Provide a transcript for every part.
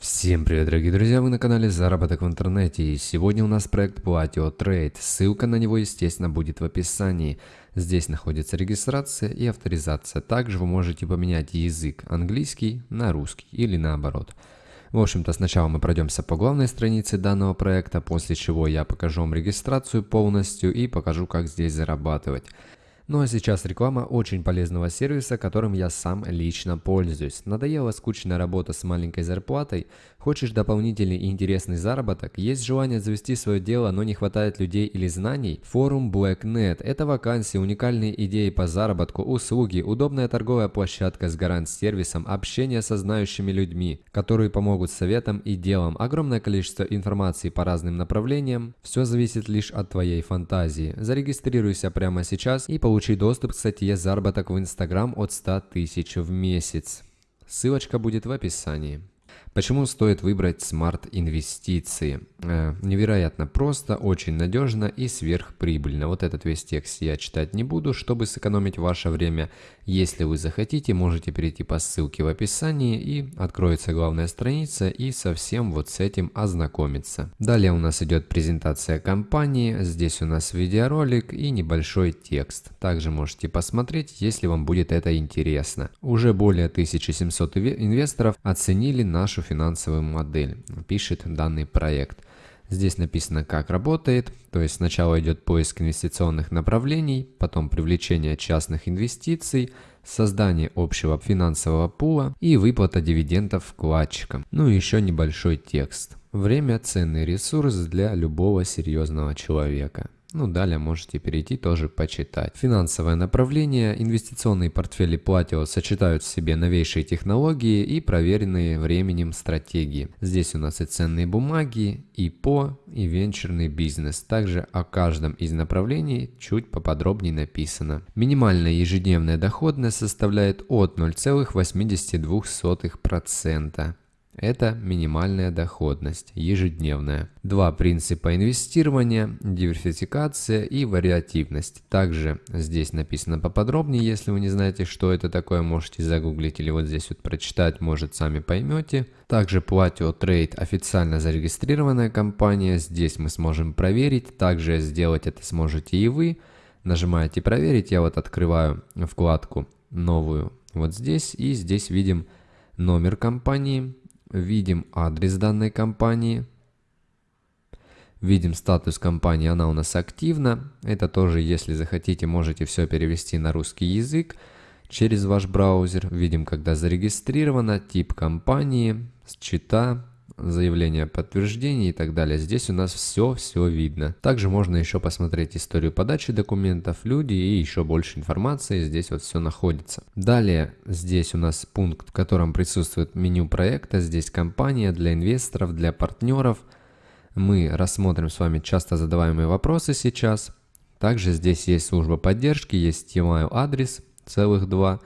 Всем привет, дорогие друзья, вы на канале Заработок в интернете и сегодня у нас проект Platio Trade. Ссылка на него, естественно, будет в описании. Здесь находится регистрация и авторизация. Также вы можете поменять язык английский на русский или наоборот. В общем-то, сначала мы пройдемся по главной странице данного проекта, после чего я покажу вам регистрацию полностью и покажу, как здесь зарабатывать. Ну а сейчас реклама очень полезного сервиса, которым я сам лично пользуюсь. Надоела скучная работа с маленькой зарплатой? Хочешь дополнительный и интересный заработок? Есть желание завести свое дело, но не хватает людей или знаний? Форум BlackNet – это вакансии, уникальные идеи по заработку, услуги, удобная торговая площадка с гарант-сервисом, общение со знающими людьми, которые помогут советам и делам, огромное количество информации по разным направлениям. Все зависит лишь от твоей фантазии. Зарегистрируйся прямо сейчас и получи Получи доступ к статье «Заработок в Инстаграм от 100 тысяч в месяц». Ссылочка будет в описании. Почему стоит выбрать смарт-инвестиции? Э, невероятно просто, очень надежно и сверхприбыльно. Вот этот весь текст я читать не буду, чтобы сэкономить ваше время. Если вы захотите, можете перейти по ссылке в описании и откроется главная страница и совсем вот с этим ознакомиться. Далее у нас идет презентация компании, здесь у нас видеоролик и небольшой текст. Также можете посмотреть, если вам будет это интересно. Уже более 1700 инвесторов оценили нашу нашу финансовую модель, пишет данный проект. Здесь написано, как работает, то есть сначала идет поиск инвестиционных направлений, потом привлечение частных инвестиций, создание общего финансового пула и выплата дивидендов вкладчикам. Ну и еще небольшой текст. Время – ценный ресурс для любого серьезного человека. Ну, далее можете перейти тоже почитать. Финансовое направление. Инвестиционные портфели Platio сочетают в себе новейшие технологии и проверенные временем стратегии. Здесь у нас и ценные бумаги, и по, и венчурный бизнес. Также о каждом из направлений чуть поподробнее написано. Минимальная ежедневная доходность составляет от 0,82%. Это минимальная доходность, ежедневная. Два принципа инвестирования, диверсификация и вариативность. Также здесь написано поподробнее, если вы не знаете, что это такое, можете загуглить или вот здесь вот прочитать, может сами поймете. Также Platio Trade официально зарегистрированная компания, здесь мы сможем проверить, также сделать это сможете и вы. Нажимаете проверить, я вот открываю вкладку новую вот здесь и здесь видим номер компании, видим адрес данной компании, видим статус компании, она у нас активна. Это тоже, если захотите, можете все перевести на русский язык через ваш браузер. Видим, когда зарегистрировано, тип компании, счета, заявление подтверждения и так далее. Здесь у нас все-все видно. Также можно еще посмотреть историю подачи документов, люди и еще больше информации. Здесь вот все находится. Далее здесь у нас пункт, в котором присутствует меню проекта. Здесь компания для инвесторов, для партнеров. Мы рассмотрим с вами часто задаваемые вопросы сейчас. Также здесь есть служба поддержки, есть email адрес, целых два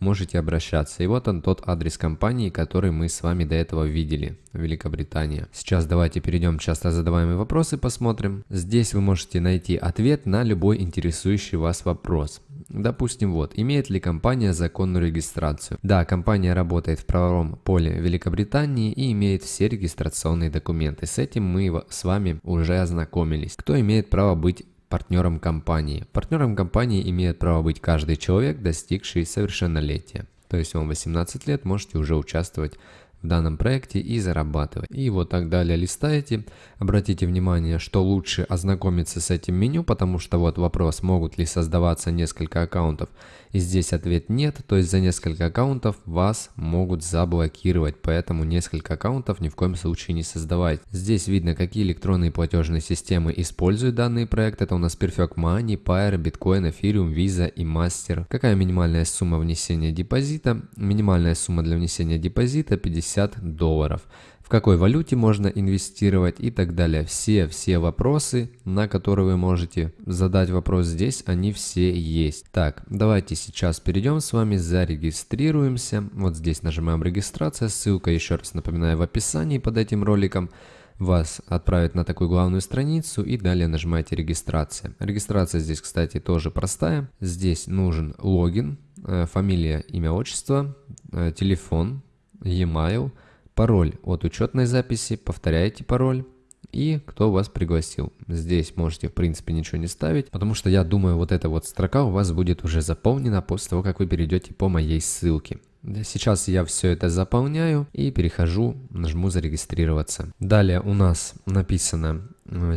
можете обращаться. И вот он тот адрес компании, который мы с вами до этого видели, Великобритания. Сейчас давайте перейдем к часто задаваемые вопросы, посмотрим. Здесь вы можете найти ответ на любой интересующий вас вопрос. Допустим, вот, имеет ли компания законную регистрацию? Да, компания работает в правовом поле Великобритании и имеет все регистрационные документы. С этим мы с вами уже ознакомились. Кто имеет право быть партнером компании. Партнером компании имеет право быть каждый человек, достигший совершеннолетия. То есть вам 18 лет, можете уже участвовать в данном проекте и зарабатывать. И вот так далее листаете. Обратите внимание, что лучше ознакомиться с этим меню, потому что вот вопрос, могут ли создаваться несколько аккаунтов. И здесь ответ нет, то есть за несколько аккаунтов вас могут заблокировать, поэтому несколько аккаунтов ни в коем случае не создавайте. Здесь видно, какие электронные платежные системы используют данный проект. Это у нас Perfect Money, Pair, Bitcoin, Ethereum, Visa и Master. Какая минимальная сумма внесения депозита? Минимальная сумма для внесения депозита 50 долларов в какой валюте можно инвестировать и так далее. Все-все вопросы, на которые вы можете задать вопрос здесь, они все есть. Так, давайте сейчас перейдем с вами, зарегистрируемся. Вот здесь нажимаем регистрация, ссылка еще раз напоминаю в описании под этим роликом вас отправит на такую главную страницу и далее нажимаете регистрация. Регистрация здесь, кстати, тоже простая. Здесь нужен логин, э, фамилия, имя, отчество, э, телефон, e-mail – пароль от учетной записи, повторяете пароль и кто вас пригласил. Здесь можете в принципе ничего не ставить, потому что я думаю вот эта вот строка у вас будет уже заполнена после того, как вы перейдете по моей ссылке. Сейчас я все это заполняю и перехожу, нажму зарегистрироваться. Далее у нас написано,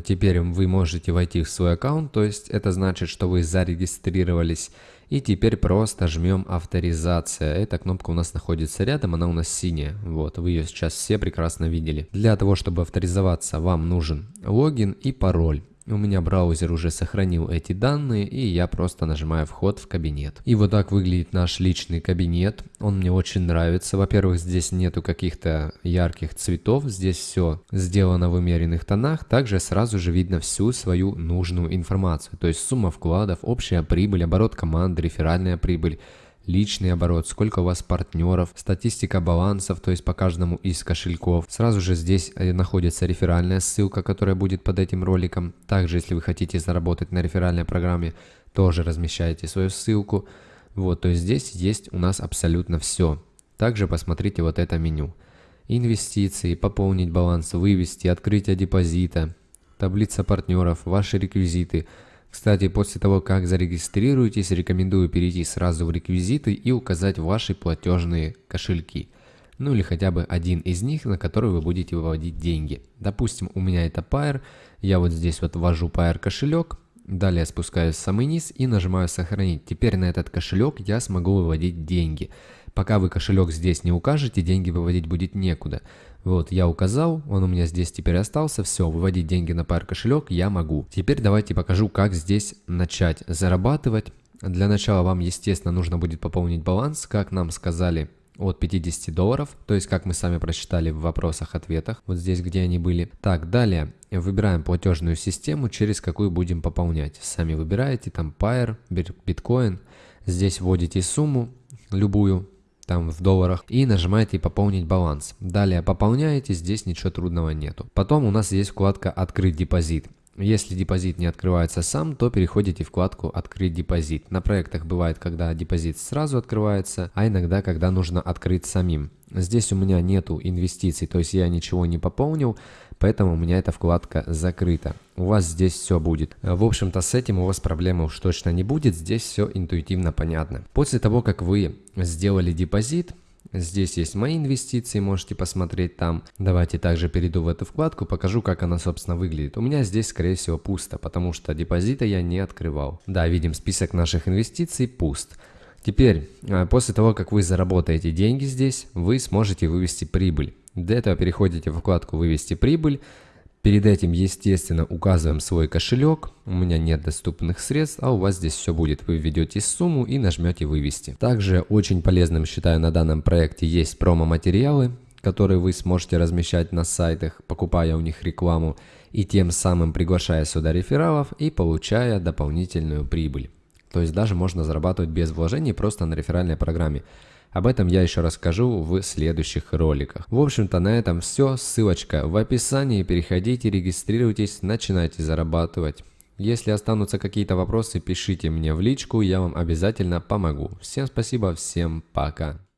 теперь вы можете войти в свой аккаунт, то есть это значит, что вы зарегистрировались. И теперь просто жмем авторизация. Эта кнопка у нас находится рядом, она у нас синяя. Вот, вы ее сейчас все прекрасно видели. Для того, чтобы авторизоваться, вам нужен логин и пароль. У меня браузер уже сохранил эти данные, и я просто нажимаю вход в кабинет. И вот так выглядит наш личный кабинет. Он мне очень нравится. Во-первых, здесь нету каких-то ярких цветов, здесь все сделано в умеренных тонах. Также сразу же видно всю свою нужную информацию. То есть сумма вкладов, общая прибыль, оборот команды, реферальная прибыль личный оборот, сколько у вас партнеров, статистика балансов, то есть по каждому из кошельков. Сразу же здесь э, находится реферальная ссылка, которая будет под этим роликом. Также, если вы хотите заработать на реферальной программе, тоже размещаете свою ссылку. Вот, то есть здесь есть у нас абсолютно все. Также посмотрите вот это меню. Инвестиции, пополнить баланс, вывести, открытие депозита, таблица партнеров, ваши реквизиты – кстати, после того, как зарегистрируетесь, рекомендую перейти сразу в реквизиты и указать ваши платежные кошельки. Ну или хотя бы один из них, на который вы будете выводить деньги. Допустим, у меня это Pair, я вот здесь вот ввожу Pair кошелек, далее спускаюсь в самый низ и нажимаю сохранить. Теперь на этот кошелек я смогу выводить деньги. Пока вы кошелек здесь не укажете, деньги выводить будет некуда. Вот, я указал, он у меня здесь теперь остался, все, выводить деньги на пар кошелек я могу. Теперь давайте покажу, как здесь начать зарабатывать. Для начала вам, естественно, нужно будет пополнить баланс, как нам сказали, от 50 долларов, то есть как мы сами прочитали в вопросах-ответах, вот здесь, где они были. Так, далее выбираем платежную систему, через какую будем пополнять. Сами выбираете, там Pair, Bitcoin, здесь вводите сумму, любую, там в долларах и нажимаете пополнить баланс. Далее пополняете, здесь ничего трудного нету. Потом у нас есть вкладка открыть депозит. Если депозит не открывается сам, то переходите в вкладку «Открыть депозит». На проектах бывает, когда депозит сразу открывается, а иногда, когда нужно открыть самим. Здесь у меня нету инвестиций, то есть я ничего не пополнил, поэтому у меня эта вкладка закрыта. У вас здесь все будет. В общем-то с этим у вас проблемы уж точно не будет, здесь все интуитивно понятно. После того, как вы сделали депозит, Здесь есть мои инвестиции, можете посмотреть там. Давайте также перейду в эту вкладку, покажу, как она, собственно, выглядит. У меня здесь, скорее всего, пусто, потому что депозита я не открывал. Да, видим список наших инвестиций, пуст. Теперь, а, после того, как вы заработаете деньги здесь, вы сможете вывести прибыль. Для этого переходите в вкладку «Вывести прибыль», Перед этим, естественно, указываем свой кошелек. У меня нет доступных средств, а у вас здесь все будет. Вы введете сумму и нажмете «Вывести». Также очень полезным, считаю, на данном проекте есть промо-материалы, которые вы сможете размещать на сайтах, покупая у них рекламу и тем самым приглашая сюда рефералов и получая дополнительную прибыль. То есть даже можно зарабатывать без вложений просто на реферальной программе. Об этом я еще расскажу в следующих роликах. В общем-то на этом все. Ссылочка в описании. Переходите, регистрируйтесь, начинайте зарабатывать. Если останутся какие-то вопросы, пишите мне в личку, я вам обязательно помогу. Всем спасибо, всем пока.